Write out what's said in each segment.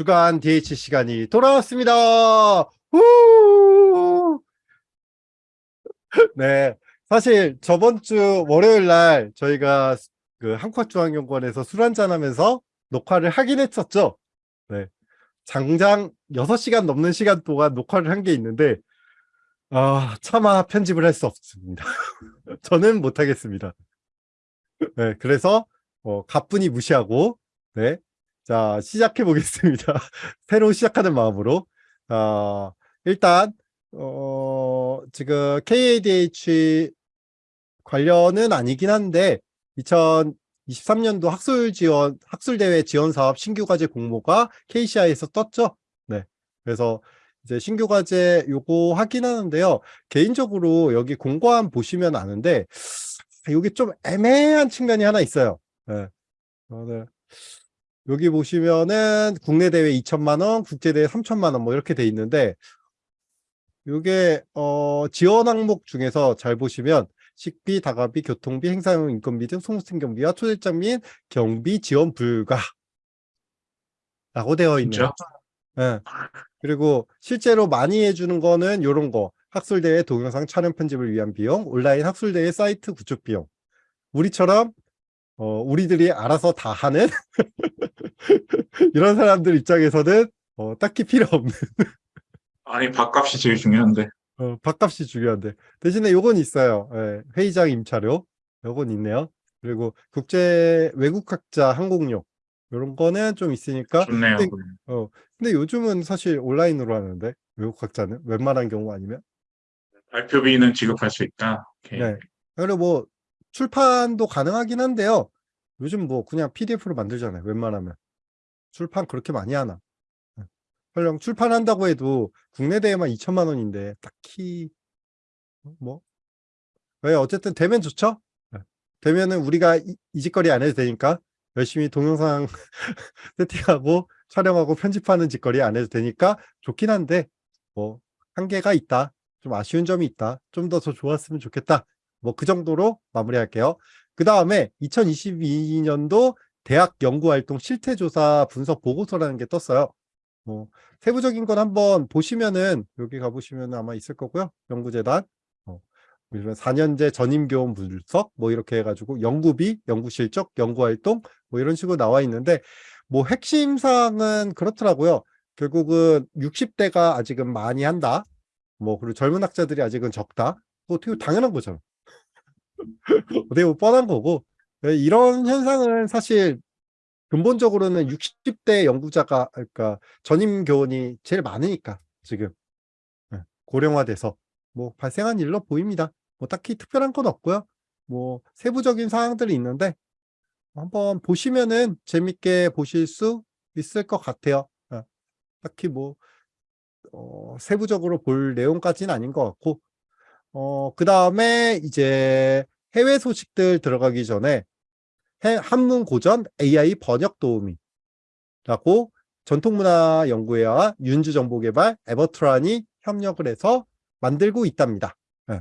주간 DH 시간이 돌아왔습니다. 후! 네. 사실 저번 주 월요일 날 저희가 그 한국중앙연구원에서 술 한잔 하면서 녹화를 하긴 했었죠. 네. 장장 6시간 넘는 시간 동안 녹화를 한 게 있는데, 아, 차마 편집을 할 수 없습니다. 저는 못하겠습니다. 네. 그래서, 어, 가뿐히 무시하고, 네. 자, 시작해 보겠습니다. 새로 시작하는 마음으로. 어, 일단, 어, 지금 KADH 관련은 아니긴 한데, 2023년도 학술 지원, 학술대회 지원 사업 신규 과제 공모가 KCI에서 떴죠. 네. 그래서 이제 신규 과제 요거 하긴 하는데요. 개인적으로 여기 공고한 보시면 아는데, 여기 좀 애매한 측면이 하나 있어요. 네. 저는 여기 보시면은 국내 대회 2천만 원, 국제 대회 3천만 원 뭐 이렇게 돼 있는데 이게 어 지원 항목 중에서 잘 보시면 식비, 다가비, 교통비, 행사용 인건비 등 송수팀 경비와 초대장 및 경비 지원 불가 라고 되어 있네요. 네. 그리고 실제로 많이 해주는 거는 이런 거 학술대회 동영상 촬영 편집을 위한 비용, 온라인 학술대회 사이트 구축 비용 우리처럼 어, 우리들이 알아서 다 하는 이런 사람들 입장에서는 어, 딱히 필요 없는. 아니 밥값이 제일 중요한데. 어, 밥값이 중요한데. 대신에 요건 있어요. 예, 회의장 임차료. 요건 있네요. 그리고 국제 외국학자 항공료. 이런 거는 좀 있으니까 좋네요. 근데, 어, 근데 요즘은 사실 온라인으로 하는데 외국학자는? 웬만한 경우 아니면? 발표비는 지급할 수 있다. 오케이. 네. 그리고 뭐 출판도 가능하긴 한데요. 요즘 뭐 그냥 PDF로 만들잖아요 웬만하면. 출판 그렇게 많이 하나? 설령 출판한다고 해도 국내 대회만 2천만 원인데 딱히 뭐? 왜 어쨌든 되면 좋죠? 네. 되면은 우리가 이, 이 짓거리 안 해도 되니까 열심히 동영상 세팅하고 촬영하고 편집하는 짓거리 안 해도 되니까 좋긴 한데 뭐 한계가 있다. 좀 아쉬운 점이 있다. 좀 더 더 좋았으면 좋겠다 뭐 그 정도로 마무리할게요 그 다음에 2022년도 대학 연구활동 실태조사 분석 보고서라는 게 떴어요. 뭐 세부적인 건 한번 보시면은 여기 가보시면 아마 있을 거고요. 연구재단 어, 4년제 전임교원 분석 뭐 이렇게 해가지고 연구비, 연구실적, 연구활동 뭐 이런 식으로 나와 있는데 뭐 핵심 사항은 그렇더라고요. 결국은 60대가 아직은 많이 한다. 뭐 그리고 젊은 학자들이 아직은 적다. 뭐 어떻게 당연한 거죠. 어떻게 보면 뻔한 거고 네, 이런 현상은 사실 근본적으로는 60대 연구자가 그러니까 전임 교원이 제일 많으니까 지금 네, 고령화돼서 뭐 발생한 일로 보입니다. 뭐 딱히 특별한 건 없고요. 뭐 세부적인 사항들이 있는데 한번 보시면은 재밌게 보실 수 있을 것 같아요. 네, 딱히 뭐 어, 세부적으로 볼 내용까지는 아닌 것 같고 어, 그 다음에 이제 해외 소식들 들어가기 전에 한문 고전 AI 번역 도우미 라고 전통문화 연구회와 윤주정보개발 에버트란이 협력을 해서 만들고 있답니다. 네.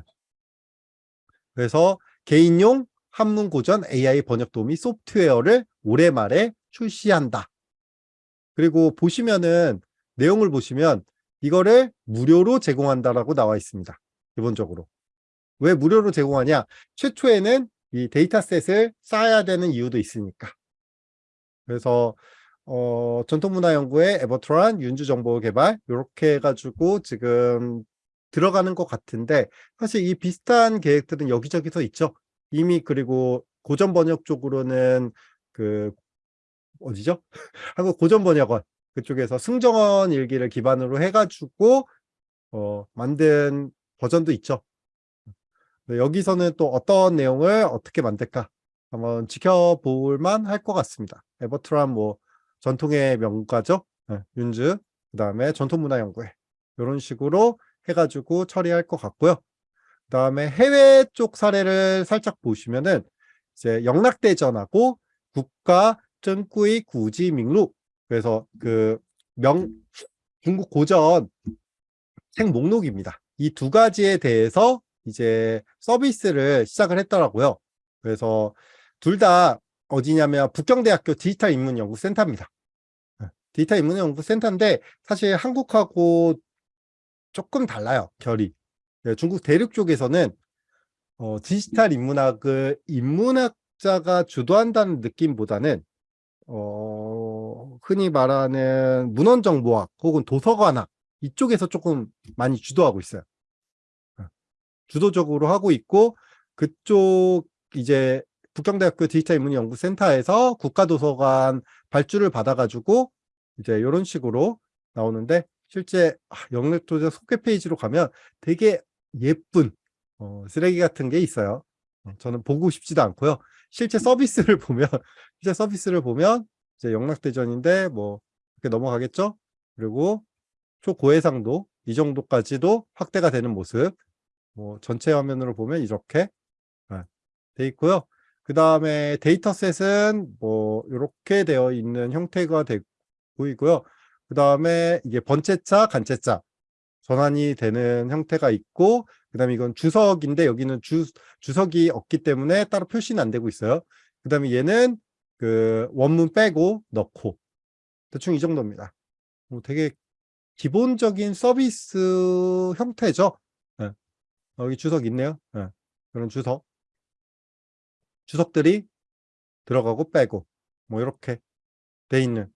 그래서 개인용 한문 고전 AI 번역 도우미 소프트웨어를 올해 말에 출시한다. 그리고 보시면은 내용을 보시면 이거를 무료로 제공한다라고 나와 있습니다. 기본적으로. 왜 무료로 제공하냐? 최초에는 이 dataset을 쌓아야 되는 이유도 있으니까. 그래서 어, 전통문화연구회 에버트란 윤주정보개발 이렇게 해가지고 지금 들어가는 것 같은데 사실 이 비슷한 계획들은 여기저기서 있죠. 이미 그리고 고전 번역 쪽으로는 그 어디죠? 한국 고전 번역원 그쪽에서 승정원 일기를 기반으로 해가지고 어, 만든 버전도 있죠. 네, 여기서는 또 어떤 내용을 어떻게 만들까 한번 지켜볼만 할 것 같습니다. 에버트란 뭐 전통의 명가죠. 네, 윤즈 그 다음에 전통문화연구회 이런 식으로 해가지고 처리할 것 같고요. 그 다음에 해외 쪽 사례를 살짝 보시면은 이제 영락대전하고 국가 쩐꾸이 구지밍루 그래서 그 명 중국 고전 책 목록입니다. 이 두 가지에 대해서 이제 서비스를 시작을 했더라고요. 그래서 둘 다 어디냐면 북경대학교 디지털 인문연구센터입니다. 네, 데이터 인문연구센터인데 사실 한국하고 조금 달라요 결이 네, 중국 대륙 쪽에서는 어, 디지털 인문학을 인문학자가 주도한다는 느낌보다는 어, 흔히 말하는 문헌정보학 혹은 도서관학 이쪽에서 조금 많이 주도하고 있어요. 어, 주도적으로 하고 있고 그쪽 이제 북경대학교 디지털 인문연구센터에서 국가도서관 발주를 받아가지고 이제 이런 식으로 나오는데 실제 아, 영역도저 소개 페이지로 가면 되게 예쁜 어, 쓰레기 같은 게 있어요. 어, 저는 보고 싶지도 않고요. 실제 서비스를 보면 실제 서비스를 보면 이제 영락대전인데 뭐 이렇게 넘어가겠죠. 그리고 초고해상도 이 정도까지도 확대가 되는 모습. 뭐 전체 화면으로 보면 이렇게 아, 돼 있고요. 그 다음에 데이터셋은 뭐 이렇게 되어 있는 형태가 되 보이고요. 그 다음에 이게 번째자, 간째자 전환이 되는 형태가 있고 그 다음에 이건 주석인데 여기는 주, 주석이 없기 때문에 따로 표시는 안 되고 있어요. 그 다음에 얘는 그 원문 빼고 넣고 대충 이 정도입니다. 뭐 되게 기본적인 서비스 형태죠. 예. 여기 주석 있네요. 예. 그런 주석. 주석들이 들어가고 빼고 뭐 이렇게 돼 있는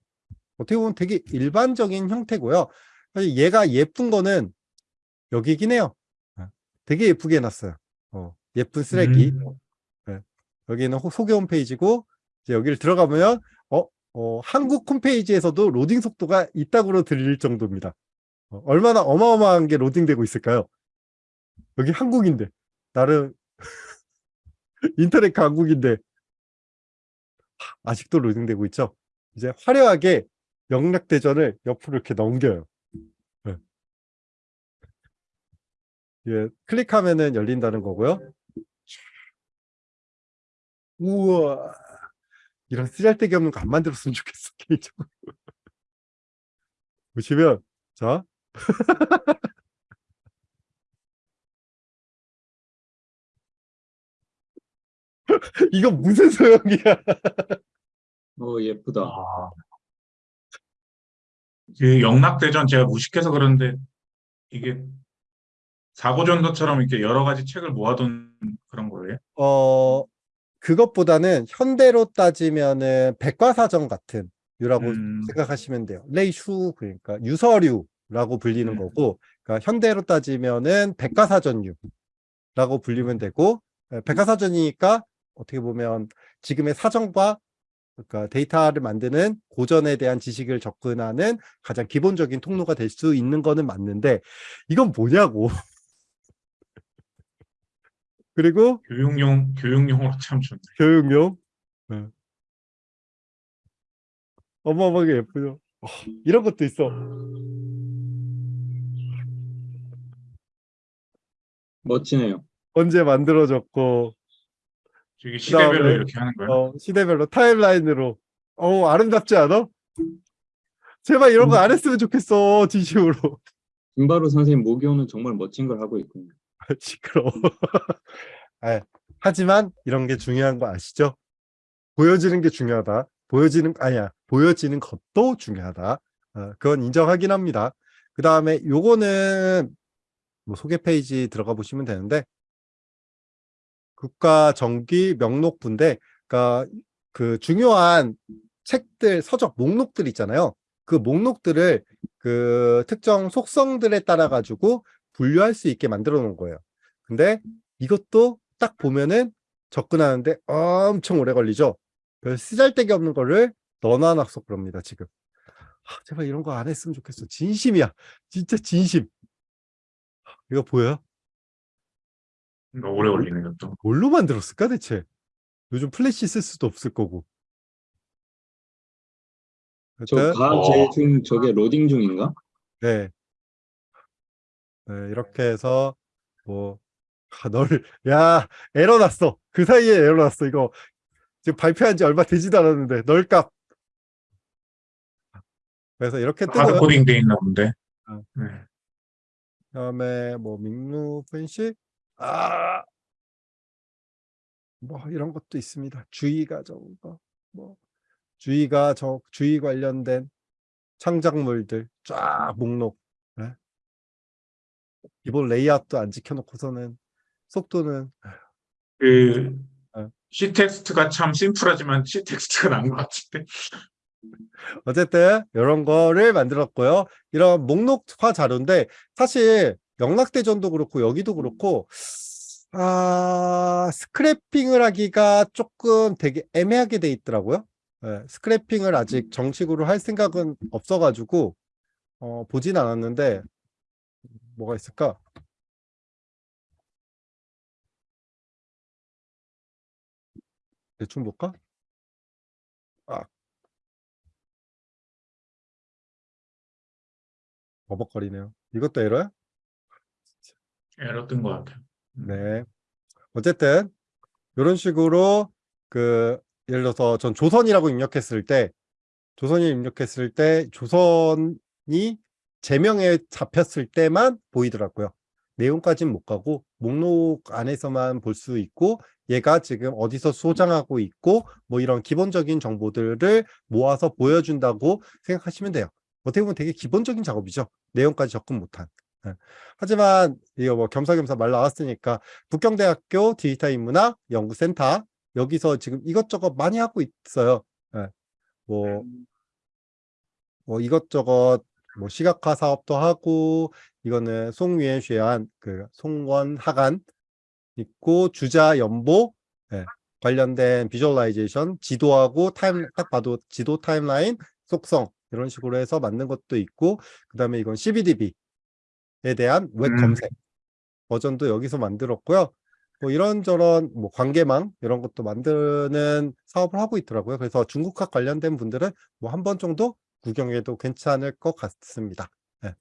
어떻게 보면 되게 일반적인 형태고요. 사실 얘가 예쁜 거는 여기긴 해요. 예. 되게 예쁘게 해놨어요. 어, 예쁜 쓰레기. 음. 예. 여기는 호- 소개 홈페이지고 이제 여기를 들어가면 어, 어, 한국 홈페이지에서도 로딩 속도가 있다고 들릴 정도입니다. 어, 얼마나 어마어마한 게 로딩되고 있을까요? 여기 한국인데 나름 인터넷 강국인데 아직도 로딩되고 있죠. 이제 화려하게 영락대전을 옆으로 이렇게 넘겨요. 네. 예, 클릭하면은 열린다는 거고요. 우와, 이런 쓰잘데기 없는 거 안 만들었으면 좋겠어, 개인적으로. 보시면, 자. 이거 무슨 소용이야. 어, 예쁘다. 아. 그 영락대전 제가 무식해서 그런데 이게 사고전도처럼 이렇게 여러 가지 책을 모아둔 그런 거예요? 어, 그것보다는 현대로 따지면은 백과사전 같은 유라고 음. 생각하시면 돼요. 레이슈 그러니까 유서류라고 불리는 음. 거고, 그러니까 현대로 따지면은 백과사전류라고 불리면 되고, 에, 백과사전이니까 어떻게 보면 지금의 사전과 그러니까 데이터를 만드는 고전에 대한 지식을 접근하는 가장 기본적인 통로가 될 수 있는 거는 맞는데 이건 뭐냐고. 그리고 교육용 교육용으로 참 좋네. 교육용. 네. 어마어마하게 예쁘죠. 어, 이런 것도 있어. 멋지네요. 언제 만들어졌고, 이게 시대별로 그다음에, 이렇게 하는 거예요? 어, 시대별로 타임라인으로. 어, 아름답지 않아? 제발 이런 거 안 했으면 좋겠어, 진심으로. 김바로 선생님 모교는 정말 멋진 걸 하고 있군요. 시끄러워. 아, 하지만 이런 게 중요한 거 아시죠? 보여지는 게 중요하다. 보여지는, 아니야, 보여지는 것도 중요하다. 어, 그건 인정하긴 합니다. 그 다음에 요거는 뭐 소개 페이지 들어가 보시면 되는데, 국가 정기 명록부인데, 그러니까 그 중요한 책들, 서적 목록들 있잖아요. 그 목록들을 그 특정 속성들에 따라 가지고 분류할 수 있게 만들어 놓은 거예요. 근데 이것도 딱 보면은 접근하는데 엄청 오래 걸리죠. 별 쓰잘데기 없는 거를 넣어놔서 그럽니다, 지금. 아, 제발 이런 거 안 했으면 좋겠어. 진심이야. 진짜 진심. 이거 보여요? 이거 오래 걸리는 것도. 뭘로 만들었을까, 대체? 요즘 플래시 쓸 수도 없을 거고. 저 하여튼, 가, 어. 제 지금 저게 로딩 중인가? 네. 네, 이렇게 해서, 뭐, 아, 너를, 야, 에러 났어. 그 사이에 에러 났어. 이거 지금 발표한 지 얼마 되지도 않았는데, null값. 그래서 이렇게 뜨고요. hard coding 돼 있나 본데. 어. 네. 그다음에 뭐 민루 분식 아, 뭐 이런 것도 있습니다. 주의가 적은 거, 뭐 주의가 적 주의 관련된 창작물들 쫙 목록 예? 기본 레이아웃도 안 지켜놓고서는 속도는 그 어. C 텍스트가 참 심플하지만 C 텍스트가 난것 같은데. 어쨌든 이런 거를 만들었고요. 이런 목록화 자료인데 사실 영락대전도 그렇고 여기도 그렇고 아 스크래핑을 하기가 조금 되게 애매하게 돼 있더라고요. 예, 스크래핑을 아직 정식으로 할 생각은 없어가지고 어, 보진 않았는데 뭐가 있을까? 대충 볼까? 아. 버벅거리네요. 이것도 에러야? 에러 뜬 것 같아요. 네. 어쨌든 이런 식으로 그 예를 들어서 전 조선이라고 입력했을 때 조선이 입력했을 때 조선이 제명에 잡혔을 때만 보이더라고요. 내용까지는 못 가고 목록 안에서만 볼 수 있고 얘가 지금 어디서 소장하고 있고 뭐 이런 기본적인 정보들을 모아서 보여준다고 생각하시면 돼요. 어떻게 보면 되게 기본적인 작업이죠. 내용까지 접근 못한. 예. 하지만 이거 뭐 겸사겸사 말 나왔으니까 북경대학교 디지털 인문학 연구센터 여기서 지금 이것저것 많이 하고 있어요. 예. 뭐, 뭐 이것저것 뭐 시각화 사업도 하고 이거는 송유엔 쉐안 그 송원 하간 있고 주자 연보 예. 관련된 visualization 지도하고 time 딱 봐도 지도 timeline 속성 이런 식으로 해서 만든 것도 있고 그 다음에 이건 CBDB에 대한 웹 음. 검색 버전도 여기서 만들었고요. 뭐 이런저런 뭐 관계망 이런 것도 만드는 사업을 하고 있더라고요. 그래서 중국학 관련된 분들은 뭐 한 번 정도 구경해도 괜찮을 것 같습니다. 예.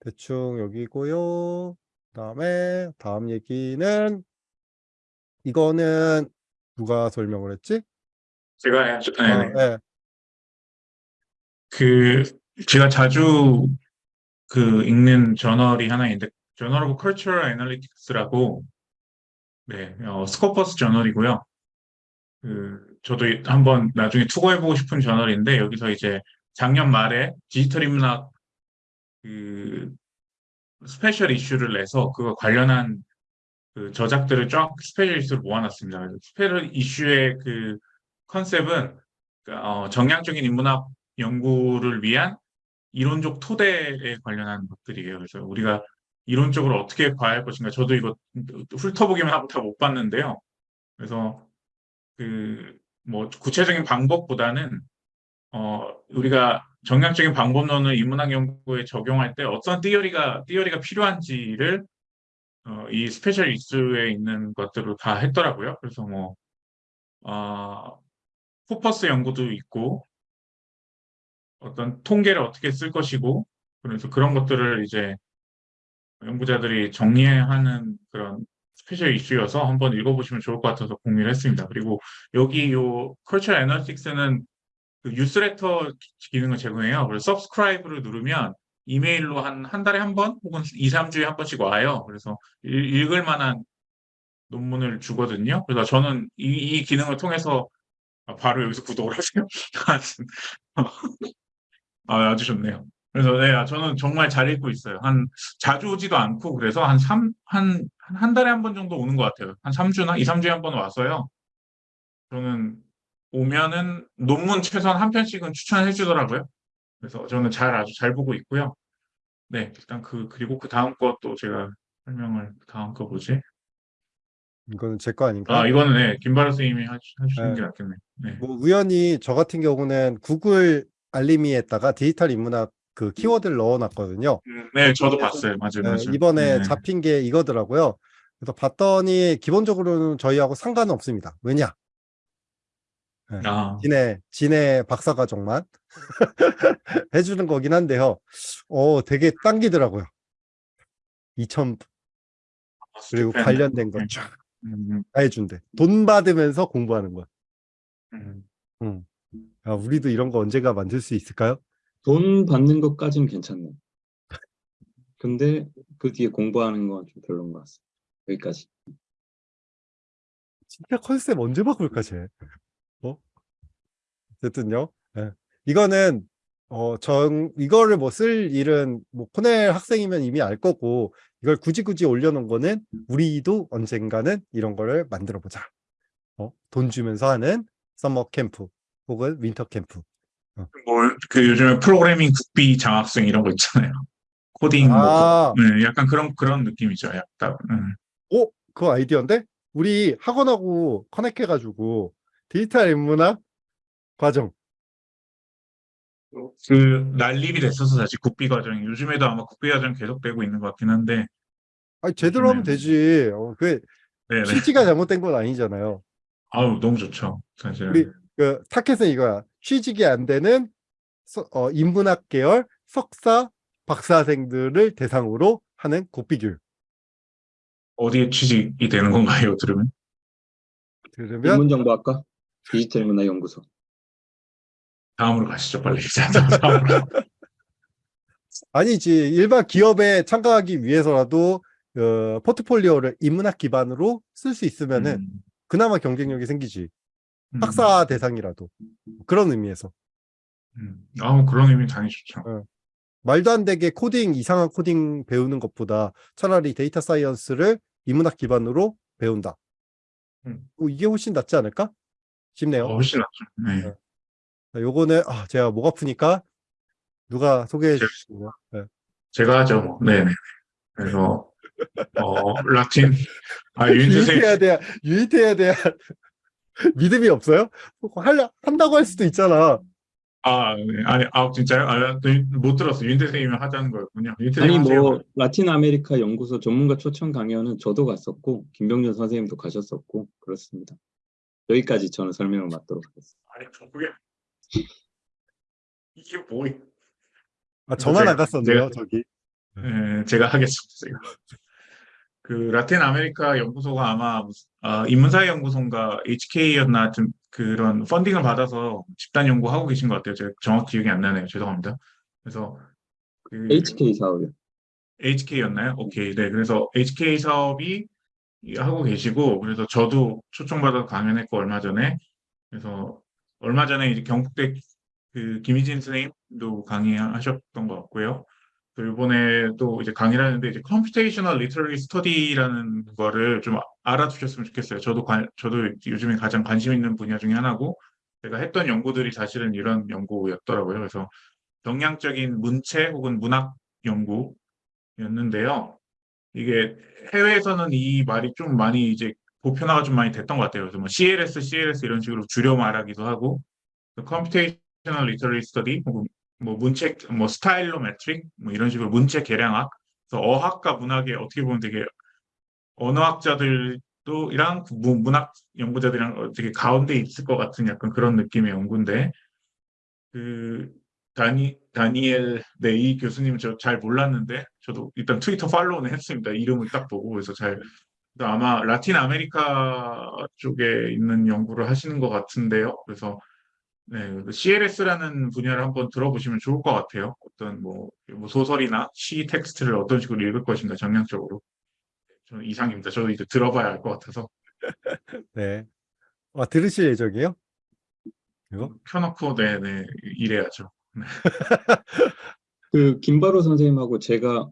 대충 여기고요. 그다음에 다음 얘기는 이거는 누가 설명을 했지? 제가 해야죠. 네, 아, 네. 예. 그 제가 자주 그 읽는 저널이 하나 있는데 Journal of Cultural Analytics라고 네, 어, Scopus 저널이고요. 그 저도 한번 나중에 투고해보고 싶은 저널인데 여기서 이제 작년 말에 디지털 인문학 그 special issue를 내서 그거 관련한 그 저작들을 쫙 special issue로 모아놨습니다. special issue의 그 컨셉은 어, 정량적인 인문학 연구를 위한 이론적 토대에 관련한 것들이에요. 그래서 우리가 이론적으로 어떻게 봐야 할 것인가. 저도 이거 훑어보기만 하고 다 못 봤는데요. 그래서 그 뭐 구체적인 방법보다는 어 우리가 정량적인 방법론을 인문학 연구에 적용할 때 어떤 theory가 theory가 필요한지를 어, 이 special issue에 있는 것들을 다 했더라고요. 그래서 뭐 어, 코퍼스 연구도 있고 어떤 통계를 어떻게 쓸 것이고 그래서 그런 것들을 이제 연구자들이 정리하는 그런 special issue여서 한번 읽어보시면 좋을 것 같아서 공유를 했습니다. 그리고 여기 요 Culture Analytics는 그 뉴스레터 기능을 제공해요. 그래서 subscribe를 누르면 이메일로 한, 한 달에 한 번 혹은 2, 3주에 한 번씩 와요. 그래서 읽, 읽을 만한 논문을 주거든요. 그래서 저는 이, 이 기능을 통해서 아, 바로 여기서 구독을 하세요. 아, 아주 좋네요. 그래서 네, 아, 저는 정말 잘 읽고 있어요. 한 자주 오지도 않고 그래서 한 3, 한, 한, 한 달에 한 번 정도 오는 것 같아요. 한 3주나 2, 3주에 한 번 와서요. 저는 오면은 논문 최소한 한 편씩은 추천해 주더라고요. 그래서 저는 잘 아주 잘 보고 있고요. 네, 일단 그 그리고 그 다음 것도 제가 설명을 그 다음 거 뭐지? 이거는 제 거 아닌가? 아 이거는 네, 김바라 선생님이 하- 해주시는 네. 게 낫겠네. 네. 뭐 우연히 저 같은 경우는 구글 알림이에다가 디지털 인문학 그 키워드를 넣어놨거든요. 음, 네, 저도 봤어요. 맞아요, 네, 맞아요. 이번에 네. 잡힌 게 이거더라고요. 그래서 봤더니 기본적으로는 저희하고 상관은 없습니다. 왜냐? 아, 지네, 지네 박사과정만 해주는 거긴 한데요. 어, 되게 당기더라고요. 2천 그리고 stipend. 관련된 거 네. 쫙 음, 다 해준대. 돈 받으면서 공부하는 거야. 음. 응. 아, 우리도 이런 거 언제가 만들 수 있을까요? 돈 받는 것까지는 괜찮네. 근데 그 뒤에 공부하는 건 좀 별로인 것 같습니다. 여기까지. 진짜 컨셉 언제 바꿀까, 쟤? 어? 어쨌든요. 예. 이거는 어, 전 이거를 뭐 쓸 일은 뭐 코넬 학생이면 이미 알 거고 이걸 굳이 굳이 올려놓은 거는 우리도 언젠가는 이런 거를 만들어 보자. 어, 돈 주면서 하는 summer camp 혹은 winter camp. 뭐그 요즘에 프로그래밍 국비 장학생 이런 거 있잖아요. 코딩 뭐 아, 네, 약간 그런 그런 느낌이죠. 약간 음. 오, 그거 아이디어인데? 우리 학원하고 connect해가지고 디지털 인문학 과정. 그 난립이 됐어서 다시 국비 과정이 요즘에도 아마 국비 과정 계속되고 있는 것 같긴 한데 아니, 제대로 하면 되지. 어, 그 네네 취지가 잘못된 건 아니잖아요. 아우 너무 좋죠 사실은 우리 그 타켓은 이거야. 취직이 안 되는 서- 어, 인문학 계열 석사 박사생들을 대상으로 하는 국비교육. 어디에 취직이 되는 건가요 들으면 그러면 인문정보학과 디지털문화연구소. 다음으로 가시죠 빨리 다음으로 아니지 일반 기업에 참가하기 위해서라도 어, 포트폴리오를 인문학 기반으로 쓸 수 있으면은 음, 그나마 경쟁력이 생기지. 음, 학사 대상이라도 그런 의미에서 음. 아, 뭐 그런 의미 당연히 좋죠 말도 안 되게 코딩 이상한 코딩 배우는 것보다 차라리 data science를 인문학 기반으로 배운다. 음. 어, 이게 훨씬 낫지 않을까 싶네요. 어, 훨씬 낫죠 네. 네. 자, 요거는 아, 제가 목 아프니까 누가 소개해 제- 주시고요. 네. 제가 하죠 뭐. 네네 그래서 어 라틴 아 윤세생 유입해야 돼야 유입해야 돼야 믿음이 없어요? 할 한다고 할 수도 있잖아. 아, 네. 아니, 아, 진짜요? 아, 못 들었어. 윤 선생님이 하자는 거였군요. 아니 하세요. 뭐 라틴 아메리카 연구소 전문가 초청 강연은 저도 갔었고 김병준 선생님도 가셨었고 그렇습니다. 여기까지 저는 설명을 맡도록 하겠습니다. 아니, 그게 이게 뭐? 아, 저만 제가- 안 갔었네요, 제가- 저기. 예, 제가 하겠습니다. 제가. 그 라틴 아메리카 연구소가 아마 아, 인문사회 연구소인가 HK였나 하여튼 그런 펀딩을 받아서 집단 연구 하고 계신 것 같아요. 제가 정확히 기억이 안 나네요. 죄송합니다. 그래서 그 HK 사업이요. HK였나요? 오케이. 네. 그래서 HK 사업이 하고 계시고, 그래서 저도 초청받아서 강연했고, 얼마 전에. 그래서 얼마 전에 이제 경북대 그 김희진 선생님도 강의하셨던 것 같고요. 또 이제 강의를 하는데, 이제 computational literary study라는 거를 좀 알아두셨으면 좋겠어요. 저도 관, 저도 요즘에 가장 관심 있는 분야 중에 하나고, 제가 했던 연구들이 사실은 이런 연구였더라고요. 그래서 계량적인 문체 혹은 문학 연구, 였는데요. 이게 해외에서는 이 말이 좀 많이 이제 보편화가 좀 많이 됐던 것 같아요. 그래서 뭐 CLS, CLS 이런 식으로 줄여 말하기도 하고, computational literary study 혹은 뭐 문체, 뭐 stylometric 뭐 이런 식으로 문체 계량학. 그래서 어학과 문학에 어떻게 보면 되게 언어학자들도 이랑 무- 문학 연구자들이랑 되게 가운데 있을 것 같은 약간 그런 느낌의 연구인데, 그 다니 다니엘 네이 교수님 저 잘 몰랐는데 저도 일단 트위터 follow는 했습니다. 이름을 딱 보고 그래서 잘 아마 라틴 아메리카 쪽에 있는 연구를 하시는 것 같은데요. 그래서 네, CLS라는 분야를 한번 들어보시면 좋을 것 같아요. 어떤 뭐, 뭐 소설이나 시 텍스트를 어떤 식으로 읽을 것인가 정량적으로 저는 이상입니다. 저도 이제 들어봐야 알것 같아서 네. 아, 들으실 예정이에요? 이거? 켜놓고 네네 이래야죠. 그 김바로 선생님하고 제가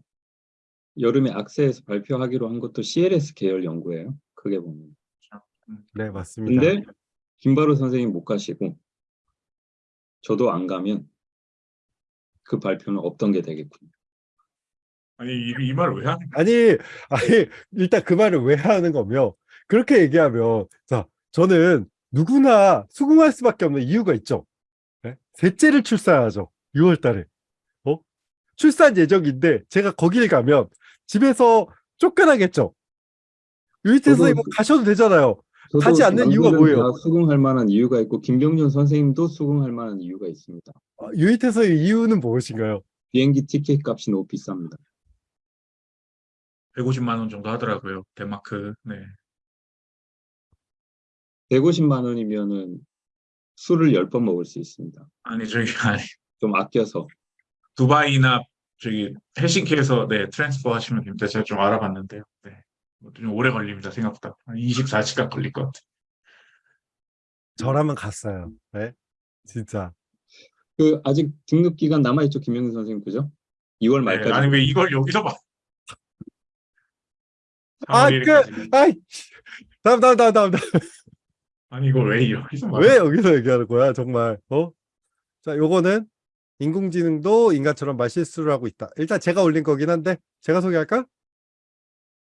여름에 악세에서 발표하기로 한 것도 CLS 계열 연구예요. 크게 보면. 네, 맞습니다. 근데 김바로 선생님 못 가시고 저도 안 가면 그 발표는 없던 게 되겠군요. 아니 이말왜 하는 아니, 아니, 일단 그 말을 왜 하는 거며, 그렇게 얘기하면, 자, 저는 누구나 수긍할 수밖에 없는 이유가 있죠. 네? 셋째를 출산하죠. 6월 달에. 어? 출산 예정인데, 제가 거길 가면 집에서 쫓겨나겠죠. 유이태 저도 선생님 가셔도 되잖아요. 가지 않는 이유가 뭐예요? 다 수긍할 만한 이유가 있고 김병준 선생님도 수긍할 만한 이유가 있습니다. 어, 유이태 선생님 이유는 무엇인가요? 비행기 티켓 값이 너무 비쌉니다. 150만 원 정도 하더라고요. 덴마크. 네. 150만 원이면은 술을 10번 먹을 수 있습니다. 아니 저기 아니 좀 아껴서 두바이나 저기 헬싱키에서 네 transfer 하시면 됩니다. 제가 좀 알아봤는데요. 네. 좀 오래 걸립니다. 생각보다 한 24시간 걸릴 것 같아요. 저라면 갔어요. 네? 진짜. 그 아직 등록 기간 남아 있죠, 김영근 선생님, 그죠? 2월 네, 말까지. 아니 왜 이걸 여기서 봐? 아, 3월 그, 1일까지. 아이, 다음, 다음, 다음, 다음. 다음. 아니 이걸 왜 여기서 봐? 왜 여기서 얘기하는 거야, 정말, 어? 자, 요거는 인공지능도 인간처럼 말실수를 하고 있다. 일단 제가 올린 거긴 한데, 제가 소개할까?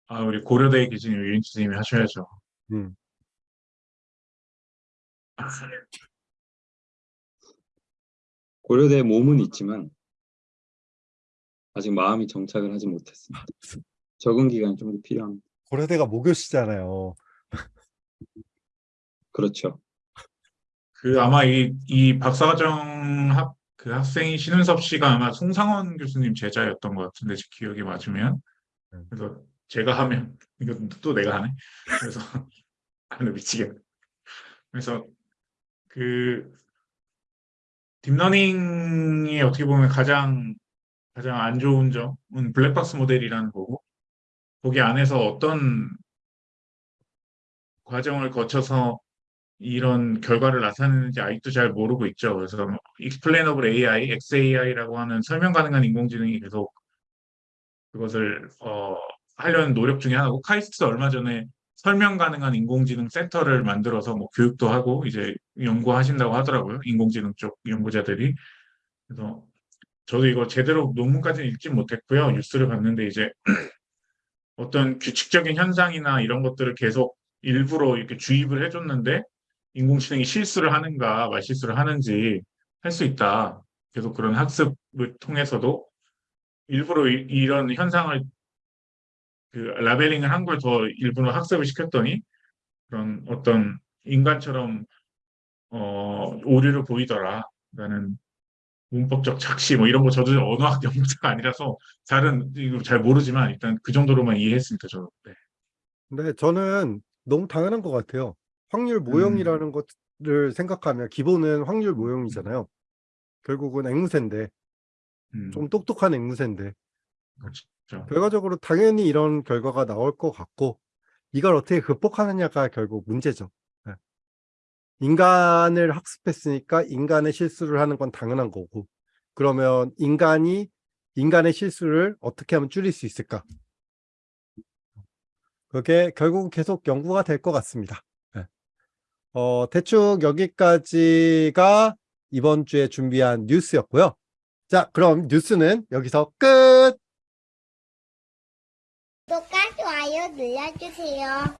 아 우리 고려대에 계신 유인수 선생님이 하셔야죠. 음. 고려대 몸은 있지만 아직 마음이 정착을 하지 못했습니다. 적응 기간이 좀 더 필요합니다. 고려대가 모교시잖아요. 그렇죠. 그 아마 이, 이 박사과정 학, 그 학생이 신은섭 씨가 아마 송상원 교수님 제자였던 것 같은데 제 기억이 맞으면. 음. 그래서 제가 하면 이거 또 내가 하네. 그래서 아나 미치겠네. 그래서 그 deep learning이 어떻게 보면 가장 가장 안 좋은 점은 블랙박스 모델이라는 거고 거기 안에서 어떤 과정을 거쳐서 이런 결과를 나타내는지 아직도 잘 모르고 있죠. 그래서 뭐 Explainable AI, XAI라고 하는 설명 가능한 인공지능이 계속 그것을 어, 하려는 노력 중에 하나고 카이스트 얼마 전에 설명 가능한 인공지능 센터를 만들어서 뭐 교육도 하고 이제 연구하신다고 하더라고요. 인공지능 쪽 연구자들이. 그래서 저도 이거 제대로 논문까지는 읽진 못했고요. 뉴스를 봤는데 이제 어떤 규칙적인 현상이나 이런 것들을 계속 일부러 이렇게 주입을 해줬는데 인공지능이 실수를 하는가 말실수를 하는지 할 수 있다. 계속 그런 학습을 통해서도 일부러 이, 이런 현상을 그 라벨링을 한 걸 더 일부러 학습을 시켰더니 그런 어떤 인간처럼 어, 오류를 보이더라라는 문법적 착시 뭐 이런 거 저도 언어학 연구자가 아니라서 잘은 이거 잘 모르지만 일단 그 정도로만 이해했습니다. 저도. 네. 근데 저는 너무 당연한 것 같아요. 확률 모형이라는 것을 생각하면 기본은 확률 모형이잖아요. 결국은 앵무새인데, 음, 좀 똑똑한 앵무새인데, 그렇죠. 결과적으로 당연히 이런 결과가 나올 것 같고, 이걸 어떻게 극복하느냐가 결국 문제죠. 네. 인간을 학습했으니까 인간의 실수를 하는 건 당연한 거고, 그러면 인간이 인간의 실수를 어떻게 하면 줄일 수 있을까? 그게 결국 계속 연구가 될 것 같습니다. 네. 어, 대충 여기까지가 이번 주에 준비한 뉴스였고요. 자, 그럼 뉴스는 여기서 끝! 구독과 좋아요 눌러주세요.